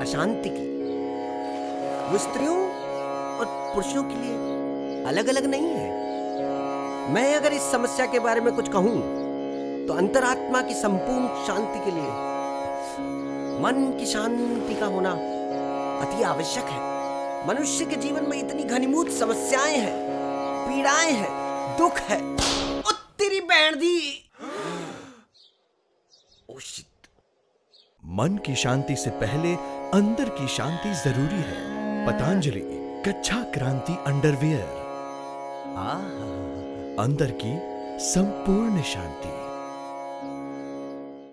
अशांति की। वो स्त्रियों और पुरुषों के लिए अलग अलग नहीं है। मैं अगर इस समस्या के बारे में कुछ कहूँ तो अंतरात्मा की संपूर्ण शांति के लिए मन की शांति का होना अति आवश्यक है। मनुष्य के जीवन में इतनी घनीभूत समस्याएँ हैं, पीड़ाएँ हैं, दुख है। ओ तेरी बहन दी ओ शिट। मन की शांति से पहले अंदर की शांति ज़रूरी है। पतंजलि कच्छा क्रांति अंडरवियर। अंदर की संपूर्ण शांति।